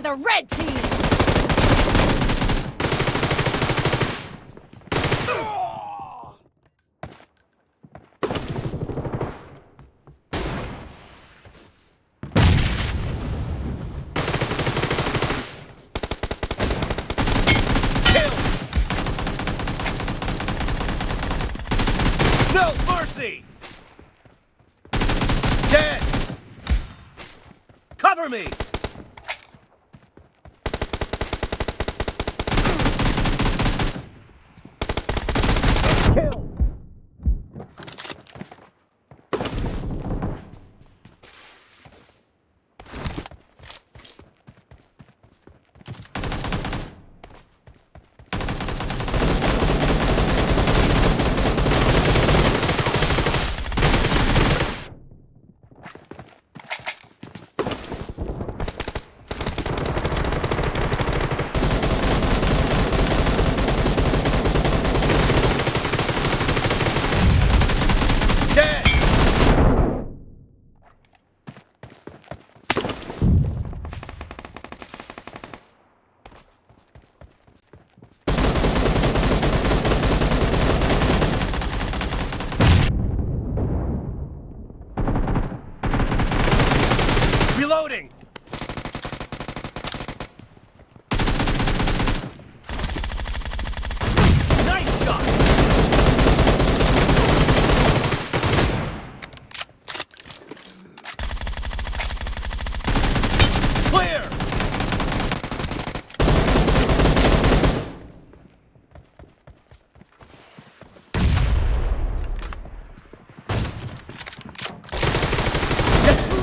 the red team! No mercy! Dead! Cover me!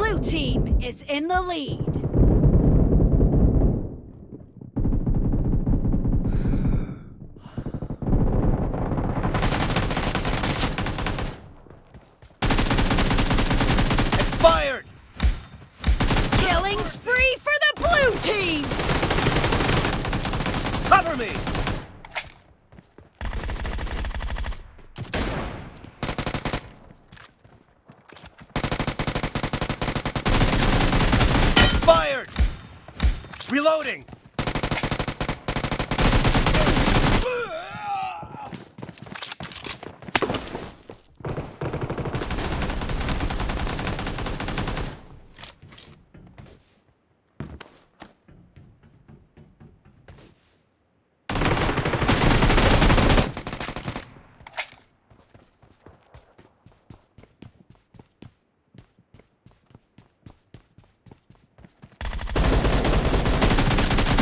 Blue team is in the lead. Expired! Killing spree for the blue team! Cover me! Expired! Reloading!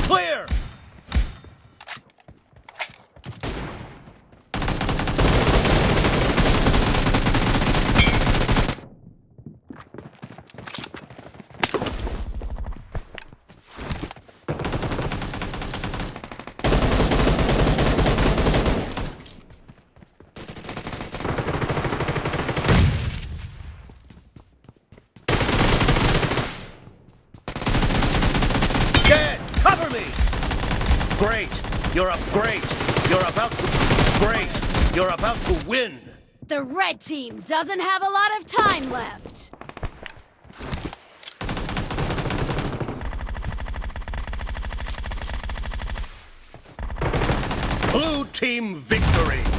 Clear! Dead! Cover me! Great! You're up great! You're about to great! You're about to win! The red team doesn't have a lot of time left. Blue team victory!